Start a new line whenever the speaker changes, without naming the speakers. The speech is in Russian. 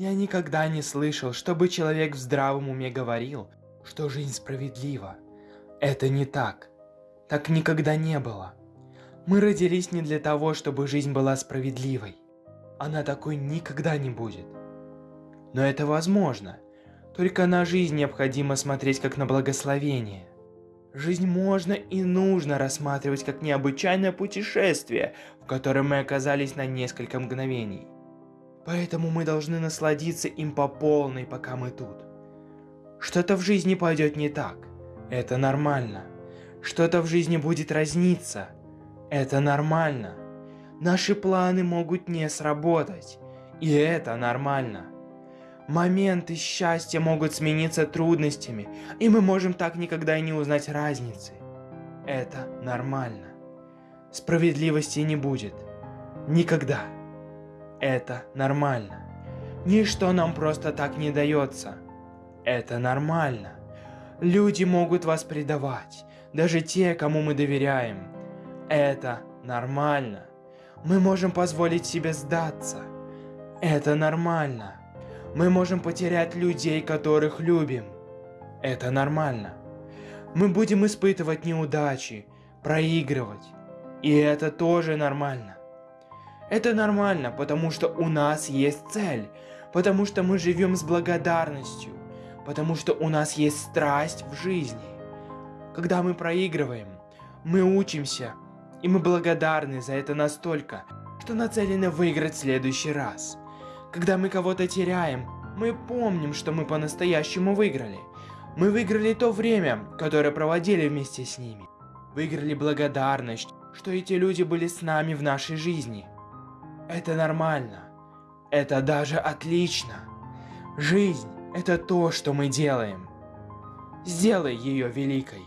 Я никогда не слышал, чтобы человек в здравом уме говорил, что жизнь справедлива. Это не так. Так никогда не было. Мы родились не для того, чтобы жизнь была справедливой. Она такой никогда не будет. Но это возможно. Только на жизнь необходимо смотреть как на благословение. Жизнь можно и нужно рассматривать как необычайное путешествие, в котором мы оказались на несколько мгновений. Поэтому мы должны насладиться им по полной, пока мы тут. Что-то в жизни пойдет не так. Это нормально. Что-то в жизни будет разниться. Это нормально. Наши планы могут не сработать. И это нормально. Моменты счастья могут смениться трудностями, и мы можем так никогда и не узнать разницы. Это нормально. Справедливости не будет. Никогда. Это нормально. Ничто нам просто так не дается. Это нормально. Люди могут вас предавать, даже те, кому мы доверяем. Это нормально. Мы можем позволить себе сдаться. Это нормально. Мы можем потерять людей, которых любим. Это нормально. Мы будем испытывать неудачи, проигрывать. И это тоже нормально. Это нормально, потому что у нас есть цель, потому что мы живем с благодарностью, потому что у нас есть страсть в жизни. Когда мы проигрываем, мы учимся, и мы благодарны за это настолько, что нацелены выиграть в следующий раз. Когда мы кого-то теряем, мы помним, что мы по-настоящему выиграли. Мы выиграли то время, которое проводили вместе с ними. Выиграли благодарность, что эти люди были с нами в нашей жизни. Это нормально. Это даже отлично. Жизнь – это то, что мы делаем. Сделай ее великой.